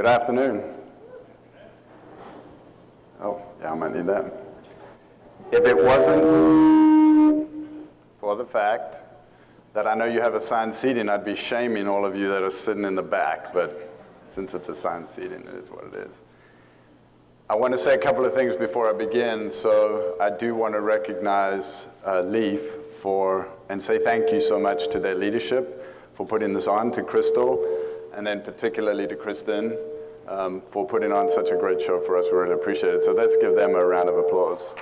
Good afternoon. Oh, yeah, I might need that. If it wasn't for the fact that I know you have assigned seating, I'd be shaming all of you that are sitting in the back, but since it's assigned seating, it is what it is. I want to say a couple of things before I begin. So I do want to recognize uh, LEEF for, and say thank you so much to their leadership for putting this on, to Crystal, and then particularly to Kristen um, for putting on such a great show for us. We really appreciate it. So let's give them a round of applause.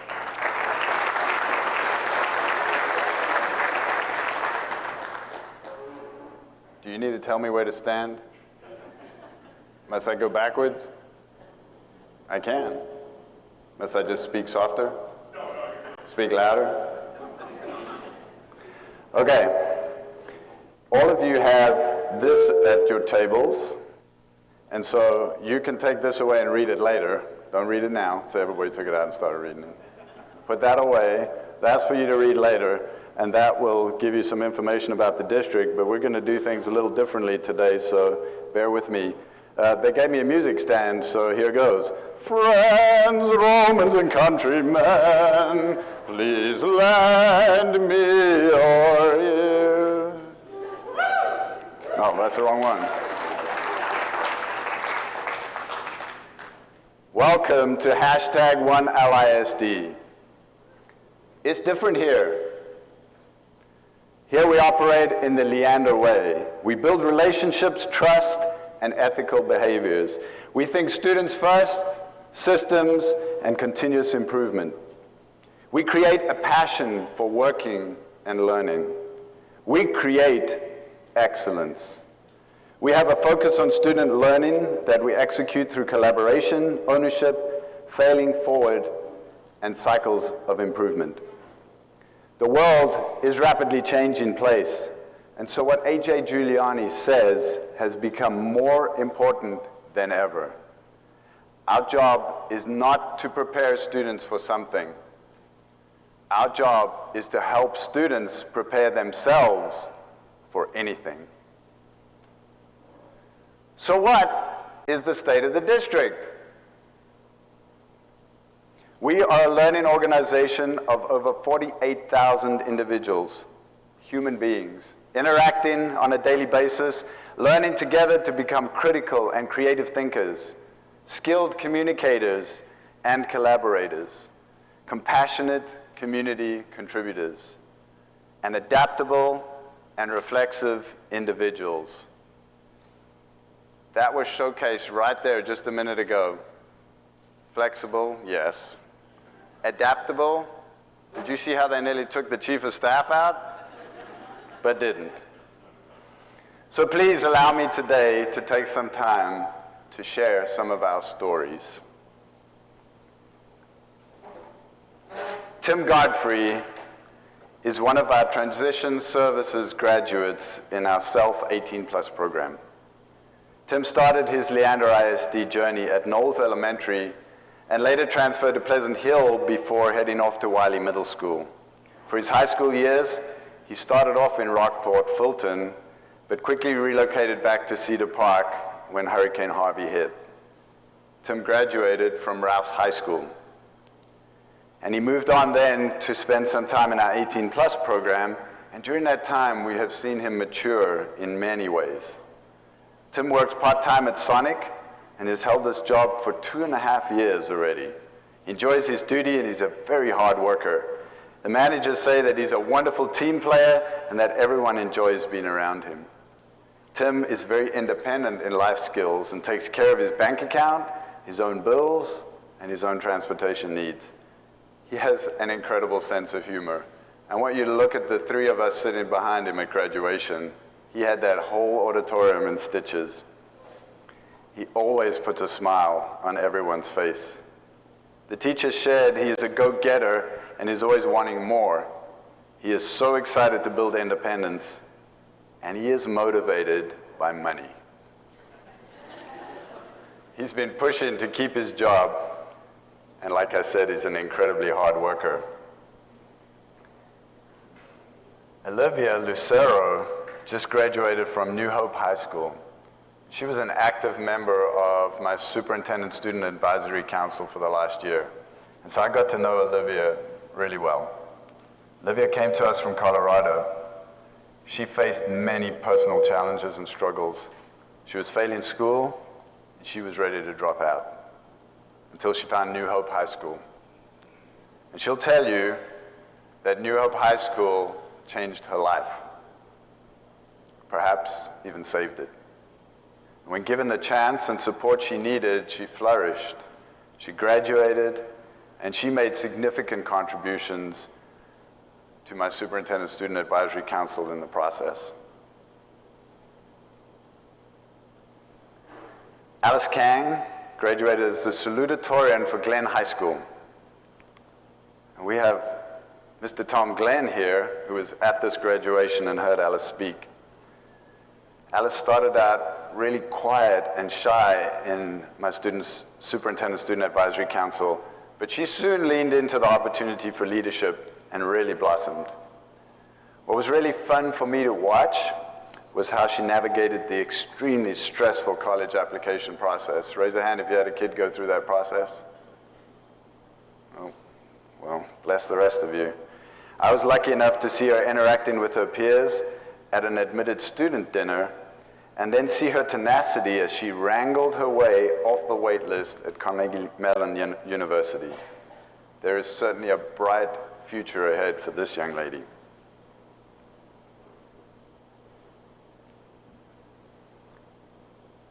Do you need to tell me where to stand? Must I go backwards? I can. Must I just speak softer? Speak louder? Okay. All of you have this at your tables. And so you can take this away and read it later. Don't read it now. So everybody took it out and started reading it. Put that away. That's for you to read later. And that will give you some information about the district. But we're going to do things a little differently today. So bear with me. Uh, they gave me a music stand, so here goes. Friends, Romans, and countrymen, please lend me your ear. Oh, that's the wrong one. Welcome to hashtag one LISD. It's different here. Here we operate in the Leander way. We build relationships, trust, and ethical behaviors. We think students first, systems, and continuous improvement. We create a passion for working and learning. We create excellence. We have a focus on student learning that we execute through collaboration, ownership, failing forward, and cycles of improvement. The world is rapidly changing place. And so what A.J. Juliani says has become more important than ever. Our job is not to prepare students for something. Our job is to help students prepare themselves for anything. So what is the state of the district? We are a learning organization of over 48,000 individuals, human beings, interacting on a daily basis, learning together to become critical and creative thinkers, skilled communicators and collaborators, compassionate community contributors, and adaptable and reflexive individuals. That was showcased right there just a minute ago. Flexible, yes. Adaptable, did you see how they nearly took the chief of staff out? but didn't. So please allow me today to take some time to share some of our stories. Tim Godfrey is one of our transition services graduates in our Self 18 Plus program. Tim started his Leander ISD journey at Knowles Elementary and later transferred to Pleasant Hill before heading off to Wiley Middle School. For his high school years, he started off in Rockport, Fulton, but quickly relocated back to Cedar Park when Hurricane Harvey hit. Tim graduated from Rouse High School. And he moved on then to spend some time in our 18 plus program, and during that time we have seen him mature in many ways. Tim works part-time at Sonic and has held this job for two and a half years already. He enjoys his duty and he's a very hard worker. The managers say that he's a wonderful team player and that everyone enjoys being around him. Tim is very independent in life skills and takes care of his bank account, his own bills, and his own transportation needs. He has an incredible sense of humor. I want you to look at the three of us sitting behind him at graduation. He had that whole auditorium in stitches. He always puts a smile on everyone's face. The teacher shared he is a go-getter and is always wanting more. He is so excited to build independence, and he is motivated by money. He's been pushing to keep his job, and like I said, he's an incredibly hard worker. Olivia Lucero just graduated from New Hope High School. She was an active member of my Superintendent Student Advisory Council for the last year. And so I got to know Olivia really well. Olivia came to us from Colorado. She faced many personal challenges and struggles. She was failing school, and she was ready to drop out until she found New Hope High School. And she'll tell you that New Hope High School changed her life, perhaps even saved it. When given the chance and support she needed, she flourished. She graduated, and she made significant contributions to my Superintendent Student Advisory Council in the process. Alice Kang graduated as the salutatorian for Glenn High School. And we have Mr. Tom Glenn here, who was at this graduation and heard Alice speak. Alice started out really quiet and shy in my students, Superintendent Student Advisory Council, but she soon leaned into the opportunity for leadership and really blossomed. What was really fun for me to watch was how she navigated the extremely stressful college application process. Raise a hand if you had a kid go through that process. Oh, well, bless the rest of you. I was lucky enough to see her interacting with her peers at an admitted student dinner and then see her tenacity as she wrangled her way off the wait list at Carnegie Mellon University. There is certainly a bright future ahead for this young lady.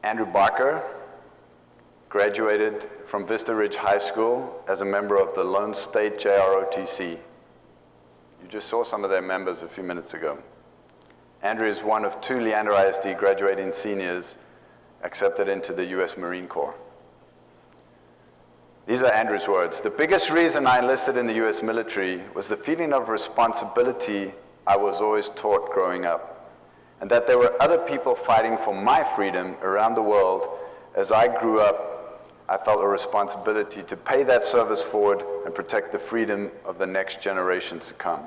Andrew Barker graduated from Vista Ridge High School as a member of the Lone State JROTC. You just saw some of their members a few minutes ago. Andrew is one of two Leander ISD graduating seniors accepted into the U.S. Marine Corps. These are Andrew's words. The biggest reason I enlisted in the US military was the feeling of responsibility I was always taught growing up, and that there were other people fighting for my freedom around the world. As I grew up, I felt a responsibility to pay that service forward and protect the freedom of the next generations to come.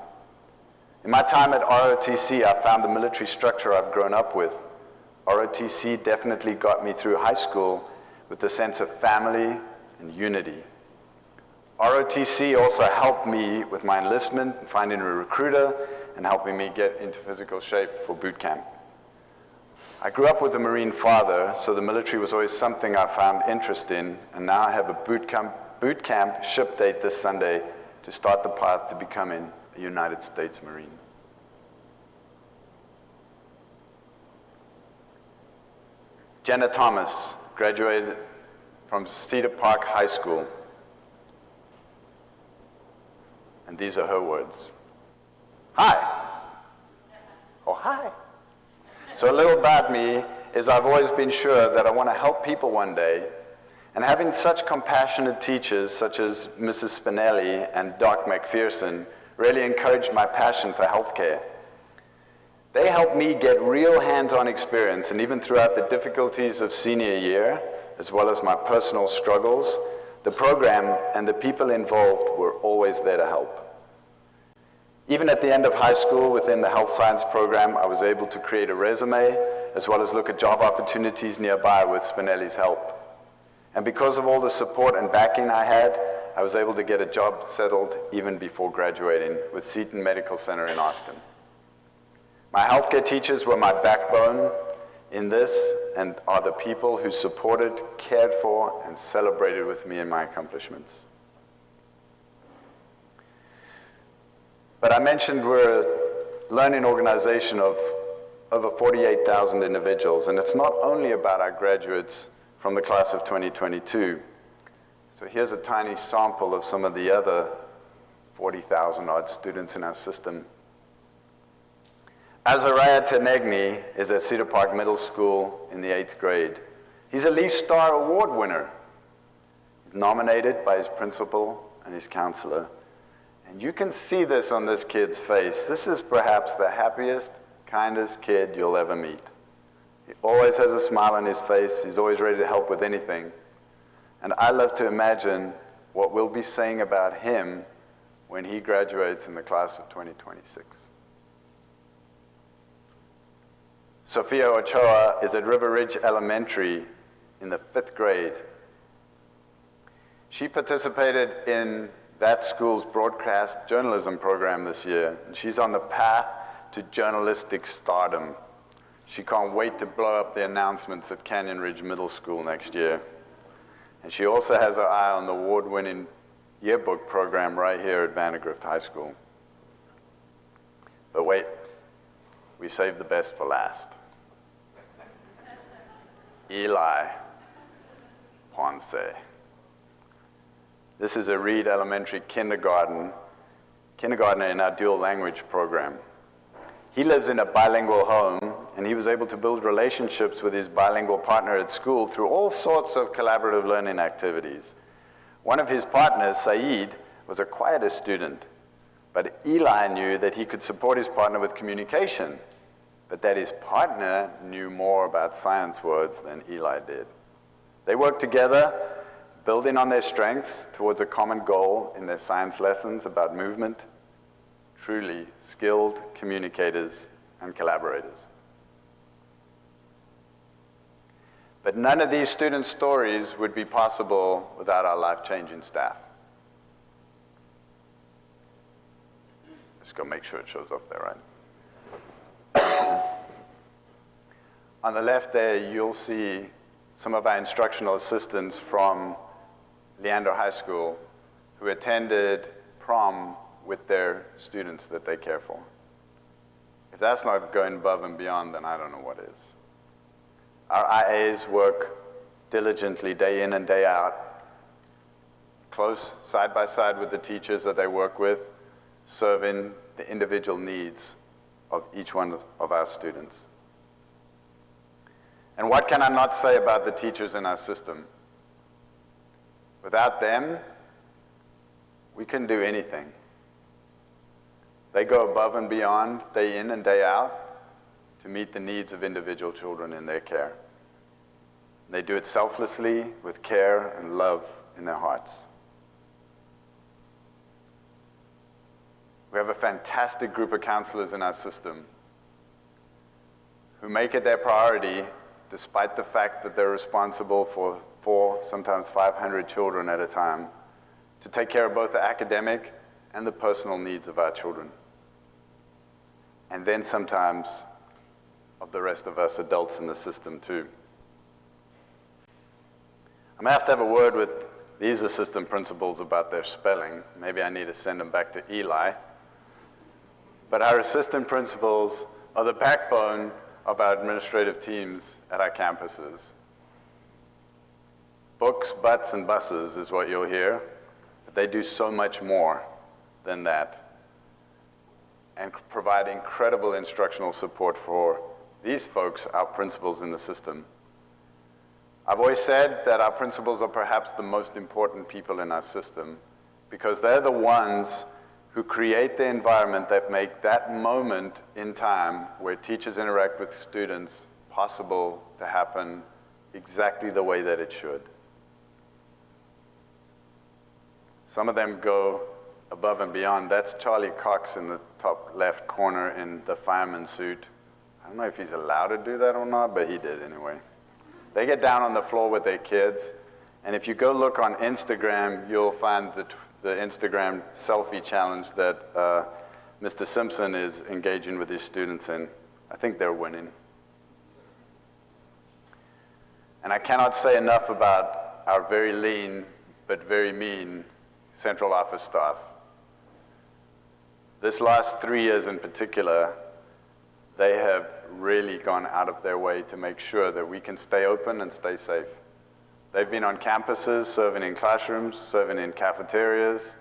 In my time at ROTC, I found the military structure I've grown up with. ROTC definitely got me through high school with the sense of family, and unity. ROTC also helped me with my enlistment, finding a recruiter, and helping me get into physical shape for boot camp. I grew up with a Marine father, so the military was always something I found interest in, and now I have a boot camp, boot camp ship date this Sunday to start the path to becoming a United States Marine. Jenna Thomas graduated from Cedar Park High School. And these are her words. Hi. Oh, hi. So a little about me is I've always been sure that I want to help people one day. And having such compassionate teachers such as Mrs. Spinelli and Doc McPherson really encouraged my passion for healthcare. They helped me get real hands-on experience, and even throughout the difficulties of senior year, as well as my personal struggles, the program and the people involved were always there to help. Even at the end of high school within the health science program, I was able to create a resume as well as look at job opportunities nearby with Spinelli's help. And because of all the support and backing I had, I was able to get a job settled even before graduating with Seton Medical Center in Austin. My healthcare teachers were my backbone in this and are the people who supported, cared for, and celebrated with me in my accomplishments. But I mentioned we're a learning organization of over 48,000 individuals, and it's not only about our graduates from the class of 2022. So here's a tiny sample of some of the other 40,000 odd students in our system. Azariah Tenegni is at Cedar Park Middle School in the eighth grade. He's a LEEF Star Award winner. He's nominated by his principal and his counselor. And you can see this on this kid's face. This is perhaps the happiest, kindest kid you'll ever meet. He always has a smile on his face. He's always ready to help with anything. And I love to imagine what we'll be saying about him when he graduates in the class of 2026. Sophia Ochoa is at River Ridge Elementary in the fifth grade. She participated in that school's broadcast journalism program this year, and she's on the path to journalistic stardom. She can't wait to blow up the announcements at Canyon Ridge Middle School next year. And she also has her eye on the award-winning yearbook program right here at Vandegrift High School. But wait, we saved the best for last. Eli Ponce. This is a Reed Elementary kindergarten, kindergartner in our dual language program. He lives in a bilingual home, and he was able to build relationships with his bilingual partner at school through all sorts of collaborative learning activities. One of his partners, Saeed, was a quieter student, but Eli knew that he could support his partner with communication, but that his partner knew more about science words than Eli did. They worked together, building on their strengths towards a common goal in their science lessons about movement, truly skilled communicators and collaborators. But none of these student stories would be possible without our life-changing staff. Just go make sure it shows up there, right? On the left there, you'll see some of our instructional assistants from Leander High School who attended prom with their students that they care for. If that's not going above and beyond, then I don't know what is. Our IAs work diligently day in and day out, close side by side with the teachers that they work with, serving the individual needs of each one of our students. And what can I not say about the teachers in our system? Without them, we couldn't do anything. They go above and beyond, day in and day out, to meet the needs of individual children in their care. And They do it selflessly, with care and love in their hearts. We have a fantastic group of counselors in our system who make it their priority, despite the fact that they're responsible for four, sometimes 500 children at a time, to take care of both the academic and the personal needs of our children and then sometimes of the rest of us adults in the system too. I'm gonna have to have a word with these assistant principals about their spelling. Maybe I need to send them back to Eli. But our assistant principals are the backbone of our administrative teams at our campuses. Books, butts, and buses is what you'll hear, but they do so much more than that and provide incredible instructional support for these folks, our principals in the system. I've always said that our principals are perhaps the most important people in our system because they're the ones who create the environment that make that moment in time where teachers interact with students possible to happen exactly the way that it should. Some of them go above and beyond. That's Charlie Cox in the top left corner in the fireman suit. I don't know if he's allowed to do that or not, but he did anyway. They get down on the floor with their kids, and if you go look on Instagram, you'll find the, the Instagram selfie challenge that uh, Mr. Simpson is engaging with his students in. I think they're winning. And I cannot say enough about our very lean but very mean central office staff. This last three years in particular, they have really gone out of their way to make sure that we can stay open and stay safe. They've been on campuses, serving in classrooms, serving in cafeterias,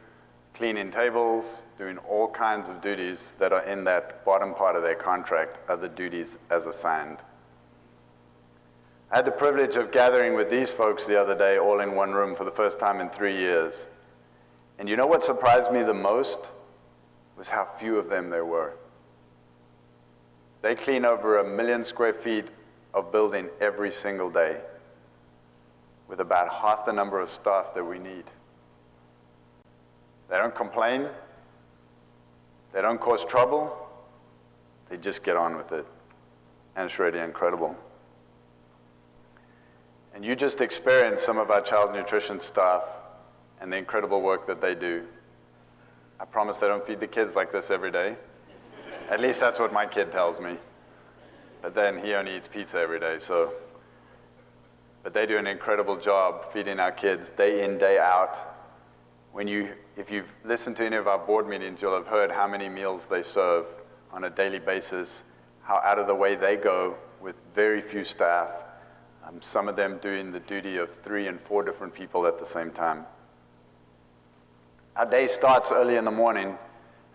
cleaning tables, doing all kinds of duties that are in that bottom part of their contract are the duties as assigned. I had the privilege of gathering with these folks the other day all in one room for the first time in three years. And you know what surprised me the most? was how few of them there were. They clean over a million square feet of building every single day with about half the number of staff that we need. They don't complain. They don't cause trouble. They just get on with it. and it's really incredible. And you just experienced some of our child nutrition staff and the incredible work that they do. I promise they don't feed the kids like this every day. At least that's what my kid tells me. But then he only eats pizza every day, so. But they do an incredible job feeding our kids day in, day out. When you, if you've listened to any of our board meetings, you'll have heard how many meals they serve on a daily basis, how out of the way they go with very few staff, um, some of them doing the duty of three and four different people at the same time. Our day starts early in the morning,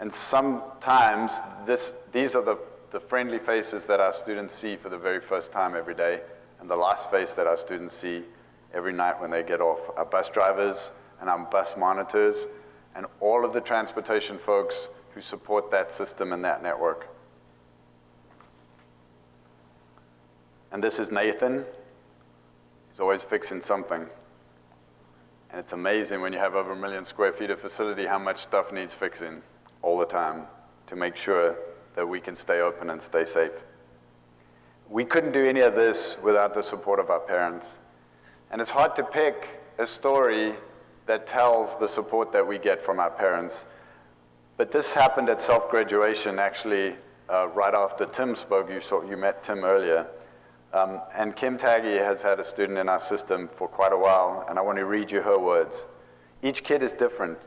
and sometimes this, these are the, the friendly faces that our students see for the very first time every day, and the last face that our students see every night when they get off. Our bus drivers and our bus monitors, and all of the transportation folks who support that system and that network. And this is Nathan. He's always fixing something. And it's amazing when you have over a million square feet of facility how much stuff needs fixing all the time to make sure that we can stay open and stay safe. We couldn't do any of this without the support of our parents. And it's hard to pick a story that tells the support that we get from our parents. But this happened at self-graduation, actually, uh, right after Tim spoke. You, saw, you met Tim earlier. Um, and Kim Taggy has had a student in our system for quite a while, and I want to read you her words. Each kid is different,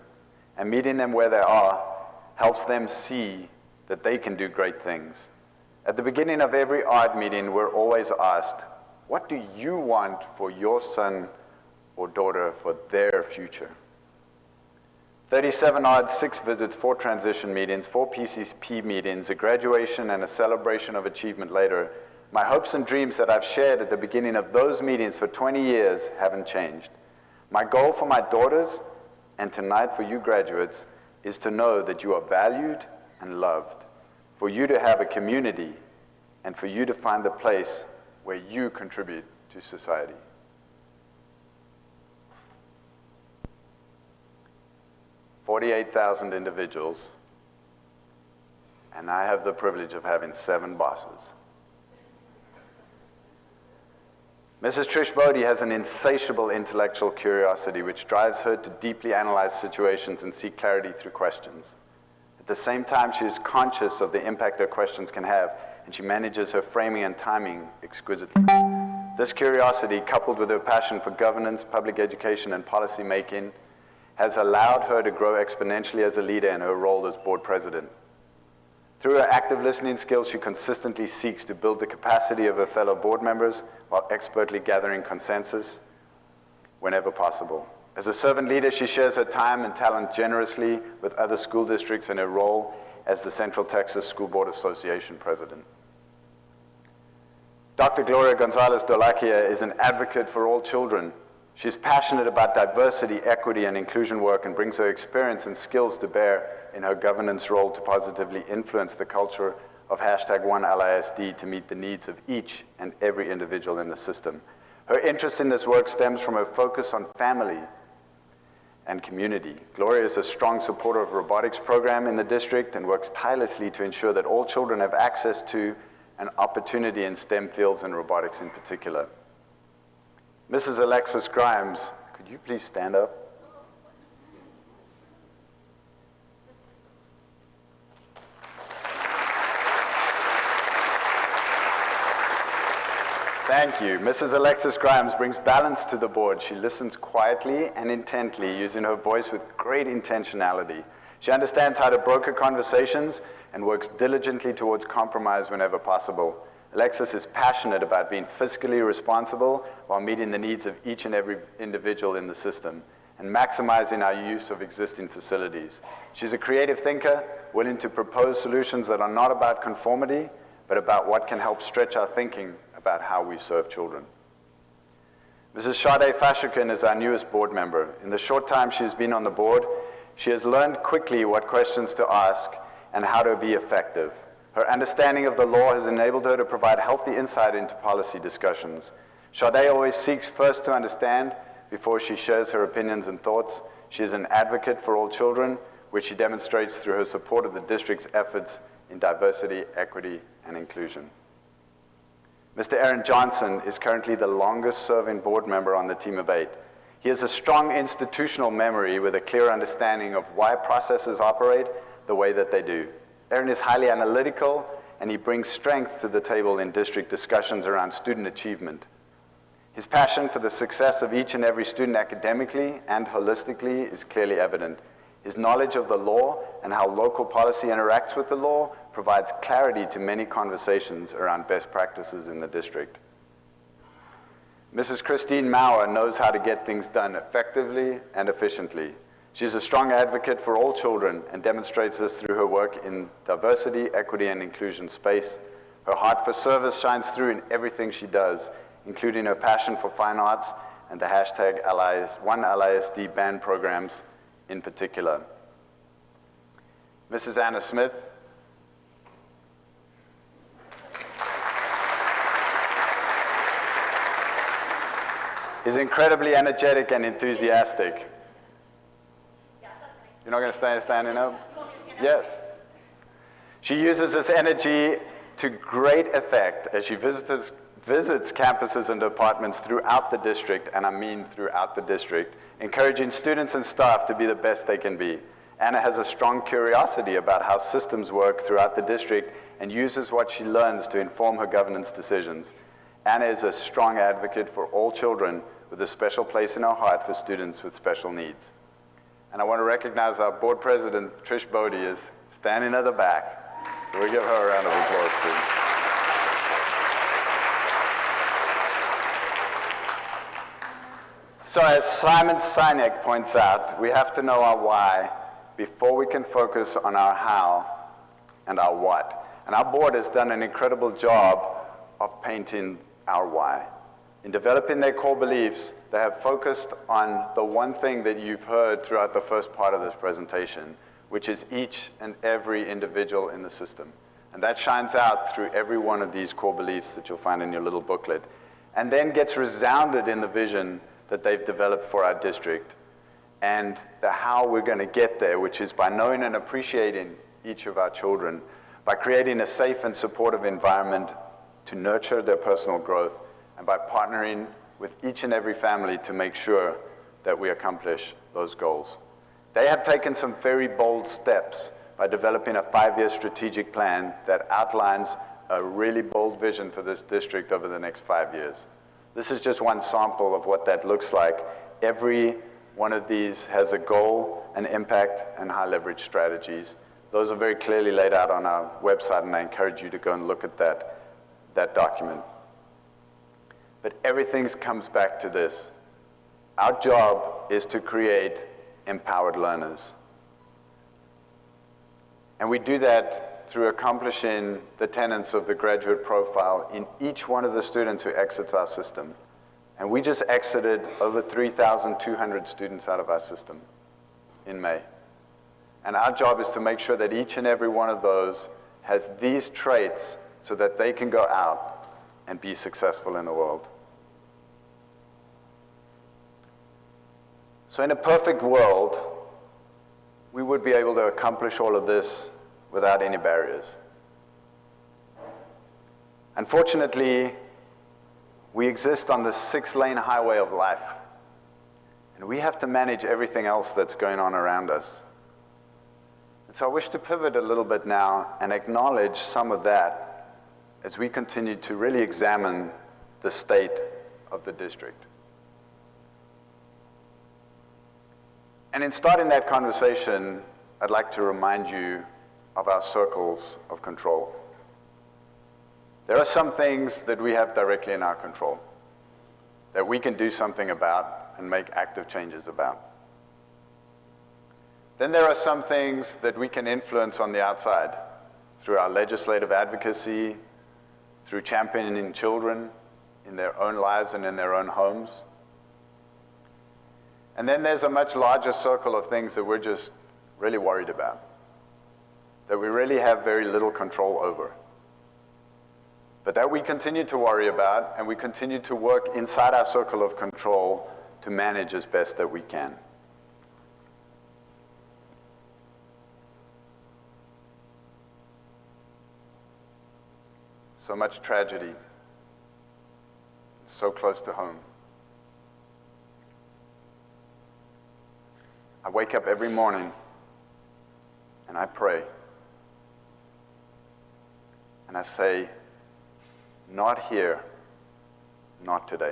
and meeting them where they are helps them see that they can do great things. At the beginning of every ARD meeting, we're always asked, what do you want for your son or daughter for their future? 37 odd, six visits, four transition meetings, four PCP meetings, a graduation and a celebration of achievement later, my hopes and dreams that I've shared at the beginning of those meetings for 20 years haven't changed. My goal for my daughters and tonight for you graduates is to know that you are valued and loved, for you to have a community, and for you to find the place where you contribute to society. Forty-eight thousand individuals, and I have the privilege of having seven bosses. Mrs. Trish Bodie has an insatiable intellectual curiosity which drives her to deeply analyze situations and seek clarity through questions. At the same time, she is conscious of the impact her questions can have, and she manages her framing and timing exquisitely. This curiosity, coupled with her passion for governance, public education, and policy making, has allowed her to grow exponentially as a leader in her role as board president. Through her active listening skills, she consistently seeks to build the capacity of her fellow board members while expertly gathering consensus whenever possible. As a servant leader, she shares her time and talent generously with other school districts in her role as the Central Texas School Board Association president. Dr. Gloria Gonzalez Dholakia is an advocate for all children. She's passionate about diversity, equity, and inclusion work and brings her experience and skills to bear in her governance role to positively influence the culture of hashtag OneLISD to meet the needs of each and every individual in the system. Her interest in this work stems from her focus on family and community. Gloria is a strong supporter of robotics program in the district and works tirelessly to ensure that all children have access to an opportunity in STEM fields and robotics in particular. Mrs. Alexis Grimes, could you please stand up? Thank you. Mrs. Alexis Grimes brings balance to the board. She listens quietly and intently, using her voice with great intentionality. She understands how to broker conversations and works diligently towards compromise whenever possible. Alexis is passionate about being fiscally responsible while meeting the needs of each and every individual in the system and maximizing our use of existing facilities. She's a creative thinker, willing to propose solutions that are not about conformity, but about what can help stretch our thinking about how we serve children. Mrs. Sade Fashokun is our newest board member. In the short time she's been on the board, she has learned quickly what questions to ask and how to be effective. Her understanding of the law has enabled her to provide healthy insight into policy discussions. Sade always seeks first to understand before she shares her opinions and thoughts. She is an advocate for all children, which she demonstrates through her support of the district's efforts in diversity, equity, and inclusion. Mr. Aaron Johnson is currently the longest serving board member on the team of eight. He has a strong institutional memory with a clear understanding of why processes operate the way that they do. Aaron is highly analytical and he brings strength to the table in district discussions around student achievement. His passion for the success of each and every student academically and holistically is clearly evident. His knowledge of the law and how local policy interacts with the law provides clarity to many conversations around best practices in the district. Mrs. Christine Mauer knows how to get things done effectively and efficiently. She is a strong advocate for all children and demonstrates this through her work in diversity, equity, and inclusion space. Her heart for service shines through in everything she does, including her passion for fine arts and the hashtag LIS, One LISD band programs in particular. Mrs. Anna Smith. is incredibly energetic and enthusiastic. You're not going to stay standing up? Yes. She uses this energy to great effect as she visits, visits campuses and departments throughout the district, and I mean throughout the district, encouraging students and staff to be the best they can be. Anna has a strong curiosity about how systems work throughout the district and uses what she learns to inform her governance decisions. Anna is a strong advocate for all children with a special place in her heart for students with special needs. And I want to recognize our board president, Trish Bodie, is standing at the back. We give her a round of applause too. So as Simon Sinek points out, we have to know our why before we can focus on our how and our what. And our board has done an incredible job of painting our why. In developing their core beliefs, they have focused on the one thing that you've heard throughout the first part of this presentation, which is each and every individual in the system. And that shines out through every one of these core beliefs that you'll find in your little booklet, and then gets resounded in the vision that they've developed for our district and the how we're going to get there, which is by knowing and appreciating each of our children, by creating a safe and supportive environment to nurture their personal growth, and by partnering with each and every family to make sure that we accomplish those goals. They have taken some very bold steps by developing a five-year strategic plan that outlines a really bold vision for this district over the next five years. This is just one sample of what that looks like. Every one of these has a goal, an impact, and high leverage strategies. Those are very clearly laid out on our website, and I encourage you to go and look at that, that document. But everything comes back to this. Our job is to create empowered learners. And we do that through accomplishing the tenets of the graduate profile in each one of the students who exits our system. And we just exited over 3,200 students out of our system in May. And our job is to make sure that each and every one of those has these traits so that they can go out and be successful in the world. So in a perfect world, we would be able to accomplish all of this without any barriers. Unfortunately, we exist on the six-lane highway of life, and we have to manage everything else that's going on around us. And so I wish to pivot a little bit now and acknowledge some of that as we continue to really examine the state of the district. And in starting that conversation, I'd like to remind you of our circles of control. There are some things that we have directly in our control that we can do something about and make active changes about. Then there are some things that we can influence on the outside through our legislative advocacy, through championing children in their own lives and in their own homes. And then there's a much larger circle of things that we're just really worried about, that we really have very little control over. But that we continue to worry about and we continue to work inside our circle of control to manage as best that we can. So much tragedy, so close to home. I wake up every morning and I pray. And I say, not here, not today.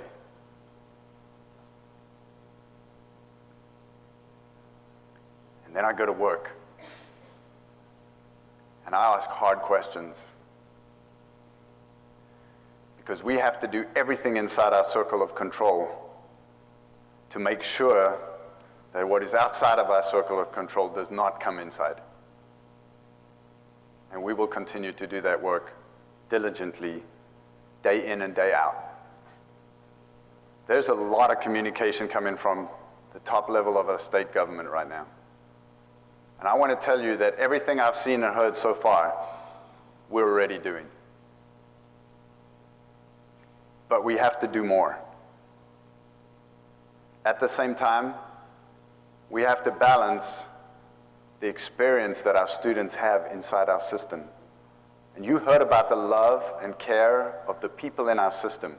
And then I go to work. And I ask hard questions. Because we have to do everything inside our circle of control to make sure that what is outside of our circle of control does not come inside. And we will continue to do that work diligently, day in and day out. There's a lot of communication coming from the top level of our state government right now. And I want to tell you that everything I've seen and heard so far, we're already doing. But we have to do more. At the same time, we have to balance the experience that our students have inside our system. And you heard about the love and care of the people in our system.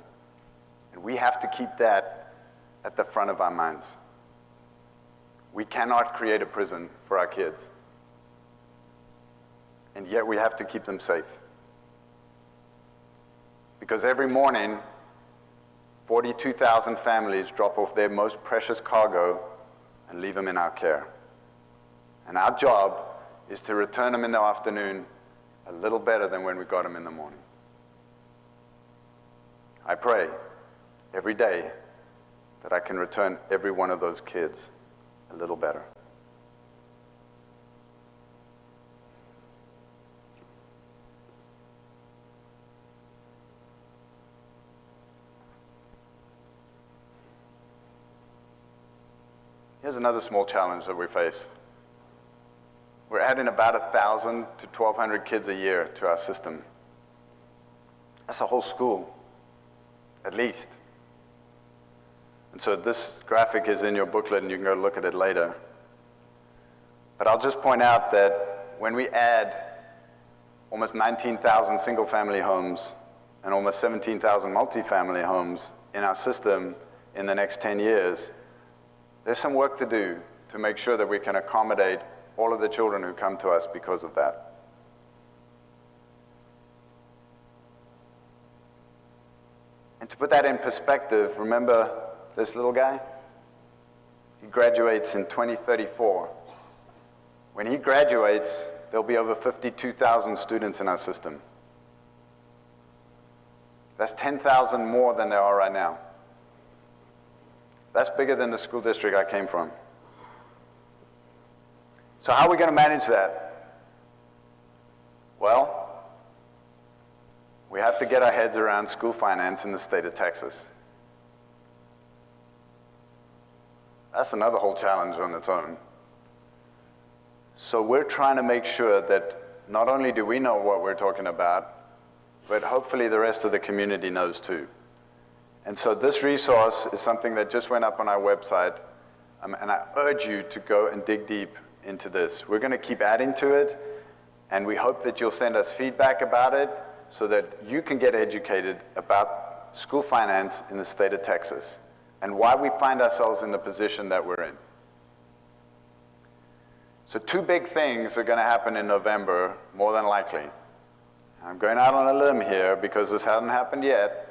And we have to keep that at the front of our minds. We cannot create a prison for our kids. And yet we have to keep them safe. Because every morning, 42,000 families drop off their most precious cargo and leave them in our care. And our job is to return them in the afternoon a little better than when we got them in the morning. I pray every day that I can return every one of those kids a little better. Here's another small challenge that we face. We're adding about 1,000 to 1,200 kids a year to our system. That's a whole school, at least. And so this graphic is in your booklet and you can go look at it later. But I'll just point out that when we add almost 19,000 single family homes and almost 17,000 multifamily homes in our system in the next 10 years, there's some work to do to make sure that we can accommodate all of the children who come to us because of that. And to put that in perspective, remember this little guy? He graduates in 2034. When he graduates, there'll be over 52,000 students in our system. That's 10,000 more than there are right now. That's bigger than the school district I came from. So how are we going to manage that? Well, we have to get our heads around school finance in the state of Texas. That's another whole challenge on its own. So we're trying to make sure that not only do we know what we're talking about, but hopefully the rest of the community knows too. And so this resource is something that just went up on our website, um, and I urge you to go and dig deep into this. We're gonna keep adding to it, and we hope that you'll send us feedback about it so that you can get educated about school finance in the state of Texas and why we find ourselves in the position that we're in. So two big things are gonna happen in November, more than likely. I'm going out on a limb here because this hasn't happened yet,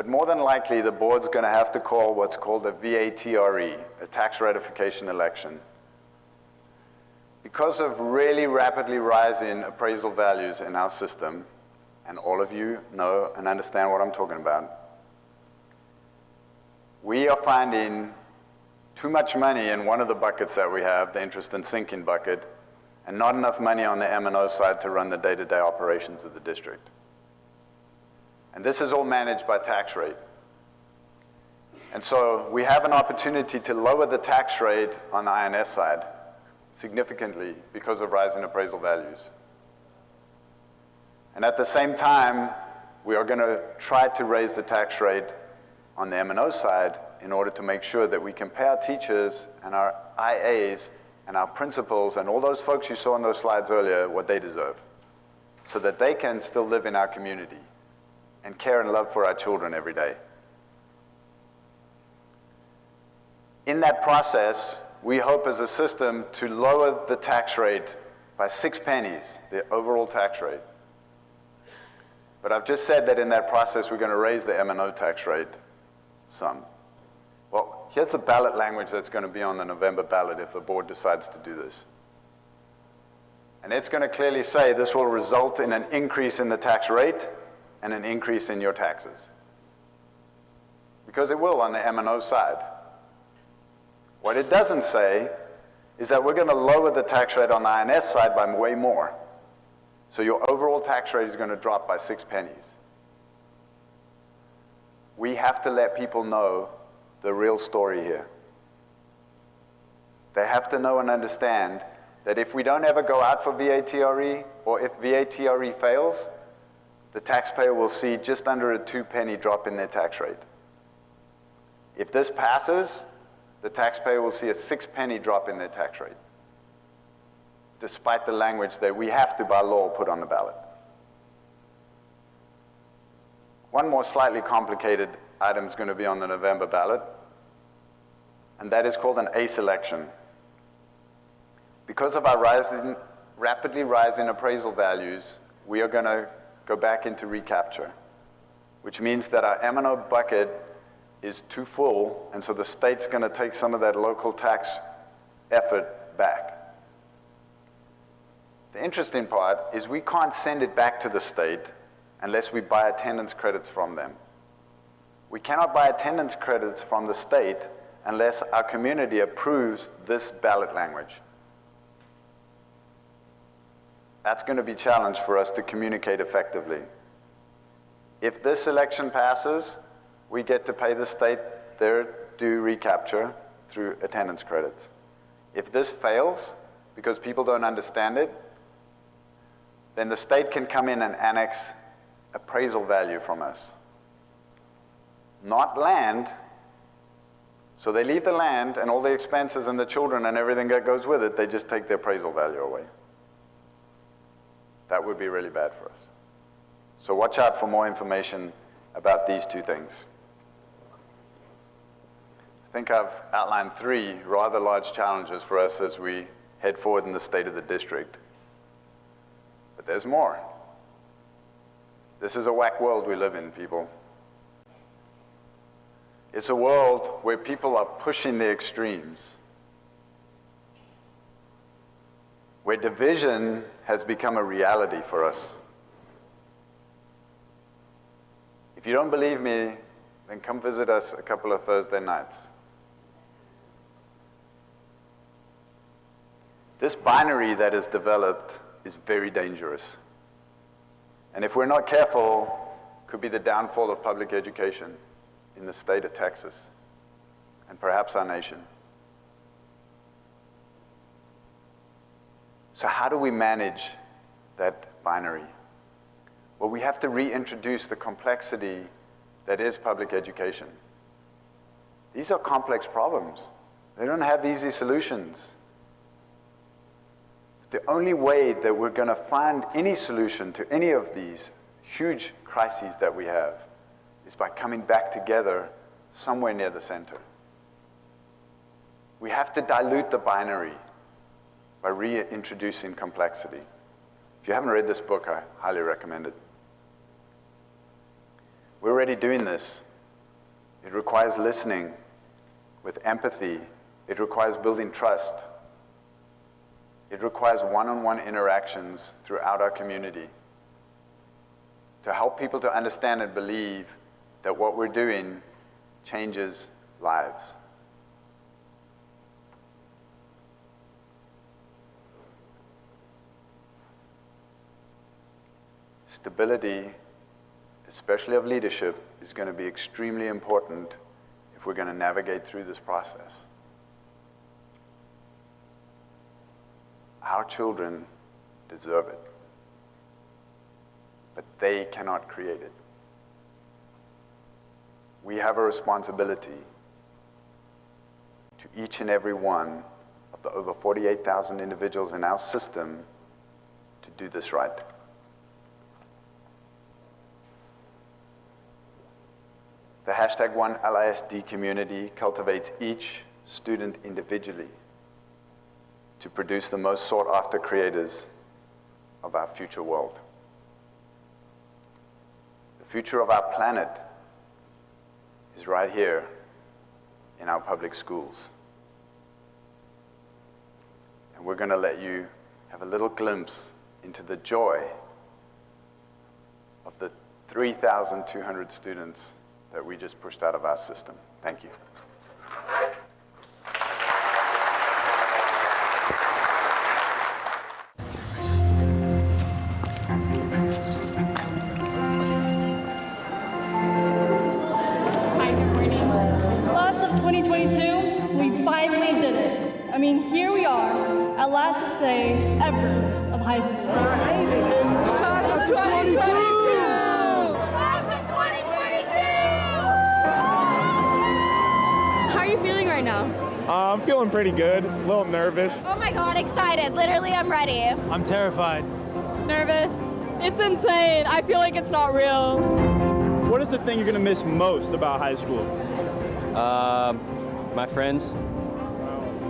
but more than likely, the board's going to have to call what's called a VATRE, a tax ratification election. Because of really rapidly rising appraisal values in our system, and all of you know and understand what I'm talking about, we are finding too much money in one of the buckets that we have, the interest and sinking bucket, and not enough money on the M&O side to run the day-to-day -day operations of the district. And this is all managed by tax rate. And so we have an opportunity to lower the tax rate on the I&S side significantly because of rising appraisal values. And at the same time, we are going to try to raise the tax rate on the M&O side in order to make sure that we can pay our teachers and our IAs and our principals and all those folks you saw in those slides earlier what they deserve so that they can still live in our community and care and love for our children every day. In that process, we hope as a system to lower the tax rate by six pennies, the overall tax rate. But I've just said that in that process, we're going to raise the M&O tax rate some. Well, here's the ballot language that's going to be on the November ballot if the board decides to do this. And it's going to clearly say this will result in an increase in the tax rate and an increase in your taxes. Because it will on the M&O side. What it doesn't say is that we're going to lower the tax rate on the I&S side by way more. So your overall tax rate is going to drop by six pennies. We have to let people know the real story here. They have to know and understand that if we don't ever go out for VATRE, or if VATRE fails, the taxpayer will see just under a two penny drop in their tax rate. If this passes, the taxpayer will see a six penny drop in their tax rate, despite the language that we have to, by law, put on the ballot. One more slightly complicated item is going to be on the November ballot, and that is called an ACE election. Because of our rising, rapidly rising appraisal values, we are going to go back into recapture, which means that our M&O bucket is too full, and so the state's going to take some of that local tax effort back. The interesting part is we can't send it back to the state unless we buy attendance credits from them. We cannot buy attendance credits from the state unless our community approves this ballot language. That's going to be a challenge for us to communicate effectively. If this election passes, we get to pay the state their due recapture through attendance credits. If this fails, because people don't understand it, then the state can come in and annex appraisal value from us. Not land, so they leave the land and all the expenses and the children and everything that goes with it, they just take the appraisal value away. That would be really bad for us. So watch out for more information about these two things. I think I've outlined three rather large challenges for us as we head forward in the state of the district. But there's more. This is a whack world we live in, people. It's a world where people are pushing the extremes, where division has become a reality for us. If you don't believe me, then come visit us a couple of Thursday nights. This binary that is developed is very dangerous. And if we're not careful, could be the downfall of public education in the state of Texas and perhaps our nation. So how do we manage that binary? Well, we have to reintroduce the complexity that is public education. These are complex problems. They don't have easy solutions. The only way that we're going to find any solution to any of these huge crises that we have is by coming back together somewhere near the center. We have to dilute the binary by reintroducing complexity. If you haven't read this book, I highly recommend it. We're already doing this. It requires listening with empathy. It requires building trust. It requires one-on-one -on -one interactions throughout our community to help people to understand and believe that what we're doing changes lives. Stability, especially of leadership, is going to be extremely important if we're going to navigate through this process. Our children deserve it, but they cannot create it. We have a responsibility to each and every one of the over 48,000 individuals in our system to do this right. The hashtag One LISD community cultivates each student individually to produce the most sought after creators of our future world. The future of our planet is right here in our public schools. And we're going to let you have a little glimpse into the joy of the 3,200 students that we just pushed out of our system. Thank you. Pretty good, a little nervous. Oh my god, excited. Literally, I'm ready. I'm terrified. Nervous? It's insane. I feel like it's not real. What is the thing you're going to miss most about high school? Um, my friends.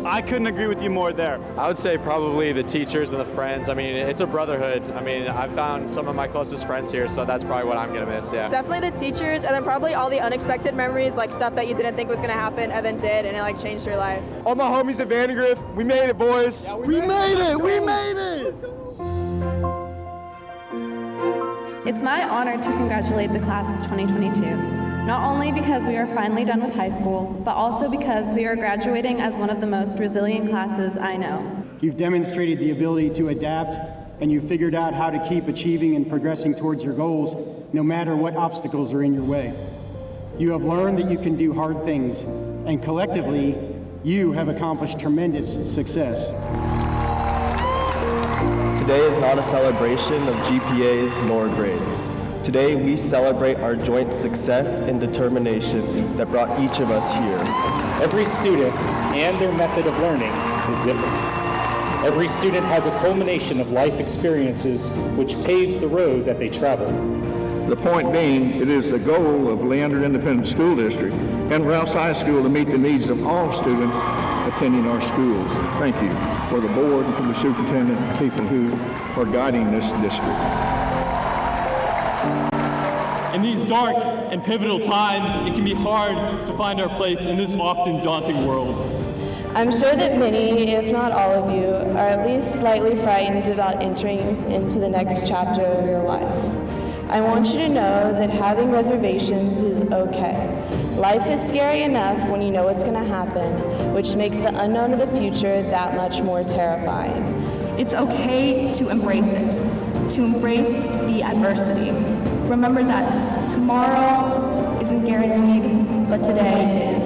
I couldn't agree with you more there. I would say probably the teachers and the friends. I mean, it's a brotherhood. I mean, I've found some of my closest friends here, so that's probably what I'm gonna miss, yeah. Definitely the teachers, and then probably all the unexpected memories, like stuff that you didn't think was gonna happen and then did, and it like changed your life. All my homies at Vandegrift, we made it, boys. we, made, it, we made it. It's my honor to congratulate the class of 2022, not only because we are finally done with high school, but also because we are graduating as one of the most resilient classes I know. You've demonstrated the ability to adapt, and you've figured out how to keep achieving and progressing towards your goals, no matter what obstacles are in your way. You have learned that you can do hard things, and collectively, you have accomplished tremendous success. Today is not a celebration of GPAs nor grades. Today we celebrate our joint success and determination that brought each of us here. Every student and their method of learning is different. Every student has a culmination of life experiences which paves the road that they travel. The point being, it is the goal of Leander Independent School District and Rouse High School to meet the needs of all students attending our schools. Thank you for the board and for the superintendent and people who are guiding this district. In these dark and pivotal times, it can be hard to find our place in this often daunting world. I'm sure that many, if not all of you, are at least slightly frightened about entering into the next chapter of your life. I want you to know that having reservations is okay. Life is scary enough when you know what's going to happen, which makes the unknown of the future that much more terrifying. It's okay to embrace it, to embrace the adversity. Remember that tomorrow isn't guaranteed, but today is.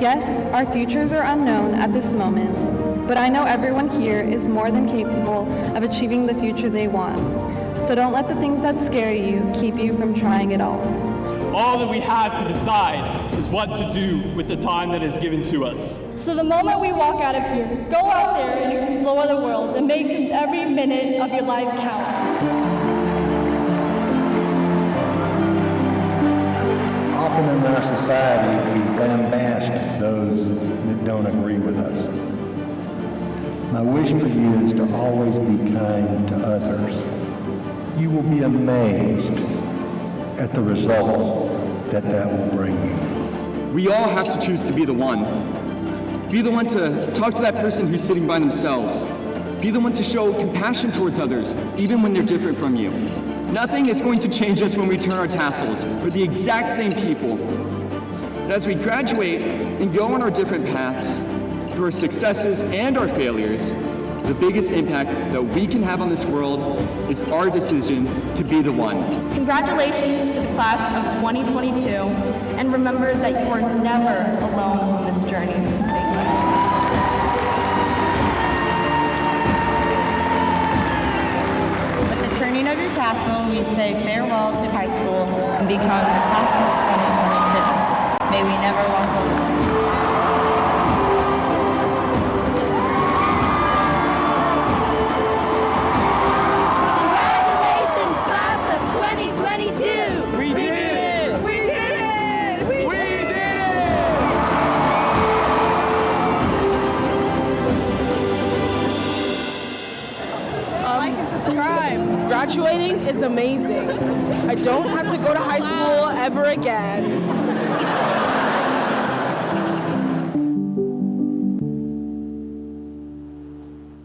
Yes, our futures are unknown at this moment, but I know everyone here is more than capable of achieving the future they want. So don't let the things that scare you keep you from trying it all. All that we have to decide is what to do with the time that is given to us. So the moment we walk out of here, go out there and explore the world and make every minute of your life count. Often in our society, we lambast those that don't agree with us. My wish for you is to always be kind to others. You will be amazed at the results that that will bring you. We all have to choose to be the one. Be the one to talk to that person who's sitting by themselves. Be the one to show compassion towards others, even when they're different from you. Nothing is going to change us when we turn our tassels. We're the exact same people. But as we graduate and go on our different paths, through our successes and our failures, the biggest impact that we can have on this world is our decision to be the one. Congratulations to the class of 2022, and remember that you are never alone on this journey. Tassel, we say farewell to high school and become the class of 2022. May we never walk alone. Amazing. I don't have to go to high school ever again.